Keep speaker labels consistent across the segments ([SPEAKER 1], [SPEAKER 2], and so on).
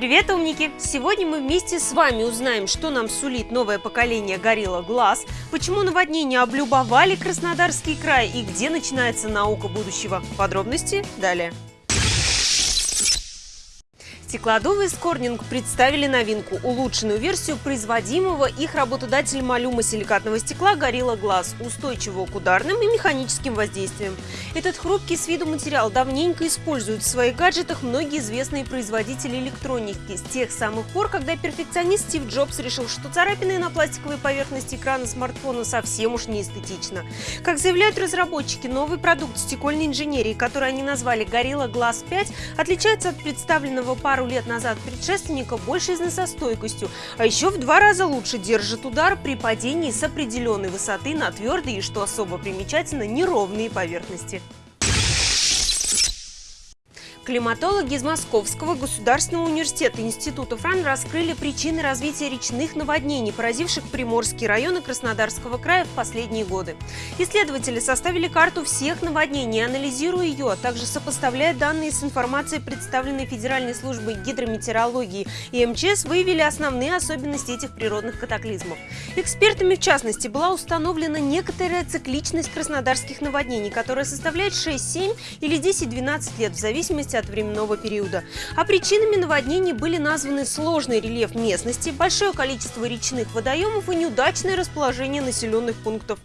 [SPEAKER 1] Привет, умники! Сегодня мы вместе с вами узнаем, что нам сулит новое поколение Горилла Глаз, почему наводнения облюбовали Краснодарский край и где начинается наука будущего. Подробности далее. Стеклодувы из Корнинг представили новинку – улучшенную версию производимого их работодателем алюма силикатного стекла «Горилла Глаз», устойчивого к ударным и механическим воздействиям. Этот хрупкий с виду материал давненько используют в своих гаджетах многие известные производители электроники с тех самых пор, когда перфекционист Стив Джобс решил, что царапины на пластиковой поверхности экрана смартфона совсем уж не эстетично. Как заявляют разработчики, новый продукт стекольной инженерии, который они назвали «Горилла Глаз 5», отличается от представленного пару пару лет назад предшественника больше износостойкостью, а еще в два раза лучше держит удар при падении с определенной высоты на твердые и, что особо примечательно, неровные поверхности. Климатологи из Московского государственного университета Института ФРАН раскрыли причины развития речных наводнений, поразивших Приморские районы Краснодарского края в последние годы. Исследователи составили карту всех наводнений, анализируя ее, а также сопоставляя данные с информацией, представленной Федеральной службой гидрометеорологии и МЧС, выявили основные особенности этих природных катаклизмов. Экспертами, в частности, была установлена некоторая цикличность краснодарских наводнений, которая составляет 6-7 или 10-12 лет в зависимости от временного периода. А причинами наводнений были названы сложный рельеф местности, большое количество речных водоемов и неудачное расположение населенных пунктов.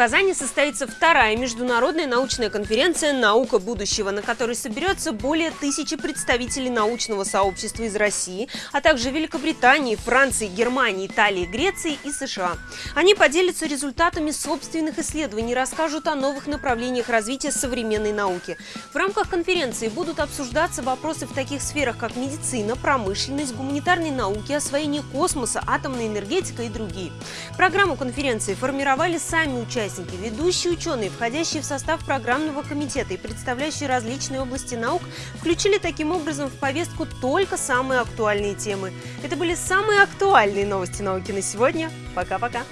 [SPEAKER 1] Казани состоится вторая международная научная конференция «Наука будущего», на которой соберется более тысячи представителей научного сообщества из России, а также Великобритании, Франции, Германии, Италии, Греции и США. Они поделятся результатами собственных исследований, расскажут о новых направлениях развития современной науки. В рамках конференции будут обсуждаться вопросы в таких сферах, как медицина, промышленность, гуманитарные науки, освоение космоса, атомная энергетика и другие. Программу конференции формировали сами участники участники, ведущие ученые, входящие в состав программного комитета и представляющие различные области наук, включили таким образом в повестку только самые актуальные темы. Это были самые актуальные новости науки на сегодня. Пока-пока!